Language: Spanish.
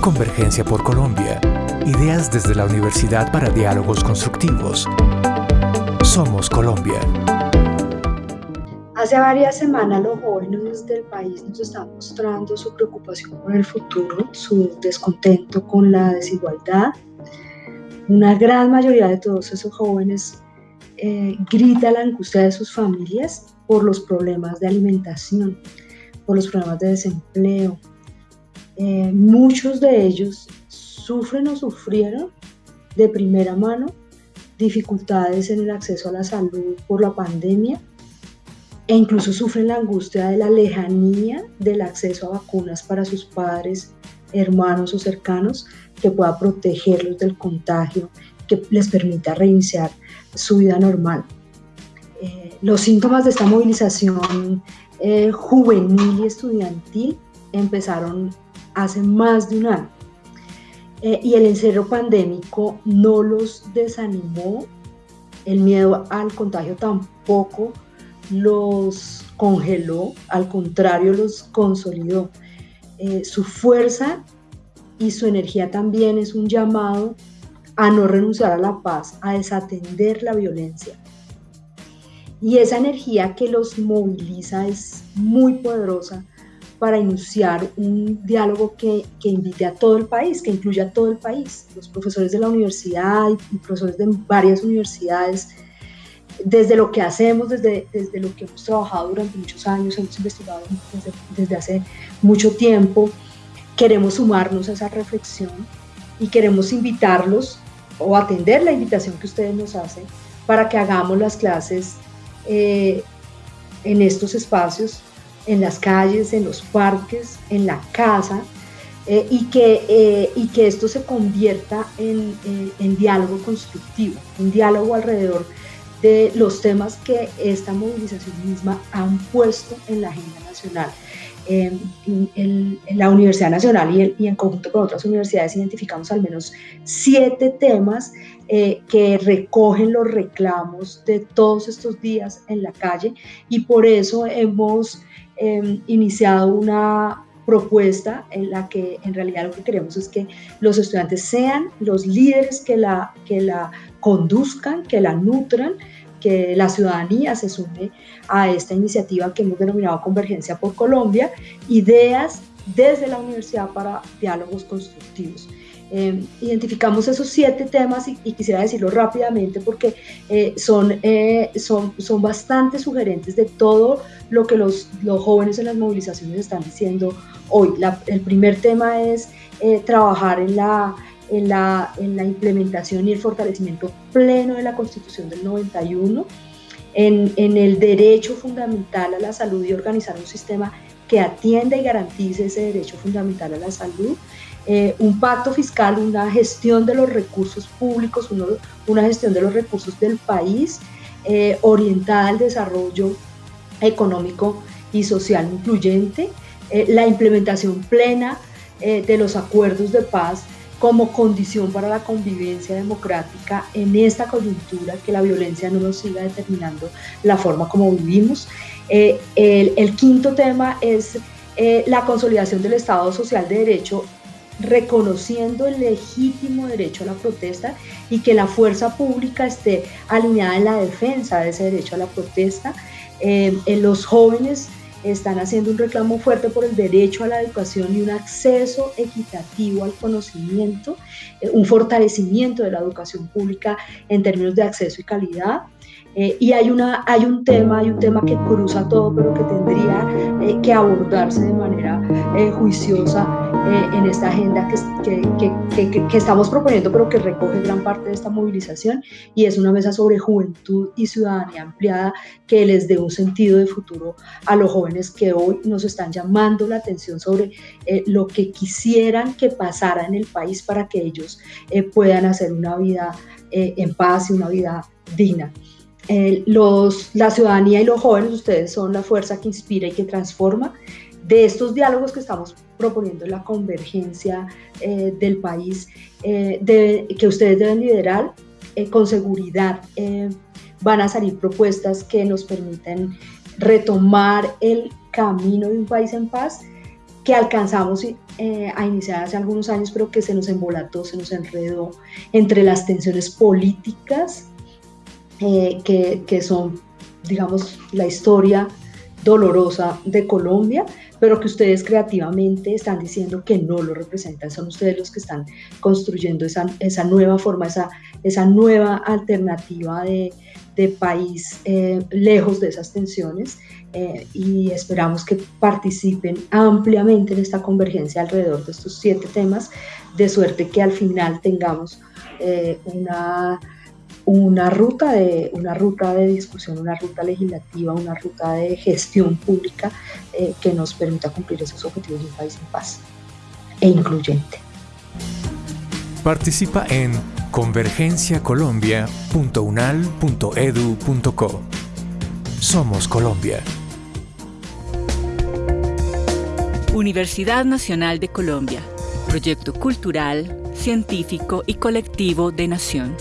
Convergencia por Colombia. Ideas desde la Universidad para Diálogos Constructivos. Somos Colombia. Hace varias semanas los jóvenes del país nos están mostrando su preocupación por el futuro, su descontento con la desigualdad. Una gran mayoría de todos esos jóvenes eh, grita la angustia de sus familias por los problemas de alimentación, por los problemas de desempleo. Eh, muchos de ellos sufren o sufrieron de primera mano dificultades en el acceso a la salud por la pandemia e incluso sufren la angustia de la lejanía del acceso a vacunas para sus padres, hermanos o cercanos que pueda protegerlos del contagio, que les permita reiniciar su vida normal. Eh, los síntomas de esta movilización eh, juvenil y estudiantil empezaron hace más de un año. Eh, y el encierro pandémico no los desanimó, el miedo al contagio tampoco los congeló, al contrario los consolidó. su fuerza y su energía también es un llamado a no renunciar a la paz, a desatender la violencia. Y esa energía que los moviliza es muy poderosa para iniciar un diálogo que, invite a todo el país, que incluya a todo el país, los profesores de la universidad y profesores de varias universidades, desde lo que hacemos, desde, desde lo que hemos trabajado durante muchos años, hemos investigado desde, desde hace mucho tiempo, queremos sumarnos a esa reflexión y queremos invitarlos o atender la invitación que ustedes nos hacen para que hagamos las clases eh, en estos espacios, en las calles, en los parques, en la casa, eh, y, que, eh, y que esto se convierta en, en, diálogo constructivo, un diálogo alrededor de los temas que esta movilización misma han puesto en la agenda nacional en, la Universidad Nacional y, en conjunto con otras universidades identificamos al menos siete temas eh, que recogen los reclamos de todos estos días en la calle. Y por eso hemos em, iniciado una propuesta en la que en realidad lo que queremos es que los estudiantes sean los líderes que la, que la conduzcan, que la nutran, que la ciudadanía se sume a esta iniciativa que hemos denominado Convergencia por Colombia, ideas desde la universidad para diálogos constructivos. Em, identificamos esos siete temas y, quisiera decirlo rápidamente porque eh, son, eh, son, son bastante sugerentes de todo lo que los, los jóvenes en las movilizaciones están diciendo hoy. el primer tema es eh, trabajar en la en la, en la implementación y el fortalecimiento pleno de la Constitución del 91, en, en el derecho fundamental a la salud y organizar un sistema que atienda y garantice ese derecho fundamental a la salud, eh, un pacto fiscal, una gestión de los recursos públicos, una gestión de los recursos del país eh, orientada al desarrollo económico y social incluyente, eh, la implementación plena de los acuerdos de paz como condición para la convivencia democrática en esta coyuntura, que la violencia no nos siga determinando la forma como vivimos. Eh, el, quinto tema es eh, la consolidación del Estado Social de Derecho reconociendo el legítimo derecho a la protesta y que la fuerza pública esté alineada en la defensa de ese derecho a la protesta. Eh, en los jóvenes están haciendo un reclamo fuerte por el derecho a la educación y un acceso equitativo al conocimiento, eh, un fortalecimiento de la educación pública en términos de acceso y calidad. Eh, y hay, una, hay un tema, hay un tema que cruza todo, pero que tendría eh, que abordarse de manera juiciosa en esta agenda que, que, que, estamos proponiendo, pero que recoge gran parte de esta movilización, y es una mesa sobre juventud y ciudadanía ampliada que les dé un sentido de futuro a los jóvenes que hoy nos están llamando la atención sobre lo que quisieran que pasara en el país para que ellos puedan hacer una vida en paz y una vida digna. Eh, los, la ciudadanía y los jóvenes, ustedes son la fuerza que inspira y que transforma. De estos diálogos que estamos proponiendo la convergencia eh, del país, eh, que ustedes deben liderar, con seguridad van a salir propuestas que nos permiten retomar el camino de un país en paz que alcanzamos eh, a iniciar hace algunos años, pero que se nos embolató, se nos enredó entre las tensiones políticas, eh, que, que son, digamos, la historia dolorosa de Colombia, pero que ustedes creativamente están diciendo que no lo representan. Son ustedes los que están construyendo esa, esa nueva forma, esa, esa nueva alternativa de, de país eh, lejos de esas tensiones eh, y esperamos que participen ampliamente en esta convergencia alrededor de estos siete temas, de suerte que al final tengamos eh, una, una, ruta de, una ruta de discusión, una ruta legislativa, una ruta de gestión pública que nos permita cumplir esos objetivos de un país en paz e incluyente. Participa en convergenciacolombia.unal.edu.co. Somos Colombia. Universidad Nacional de Colombia, proyecto cultural, científico y colectivo de nación.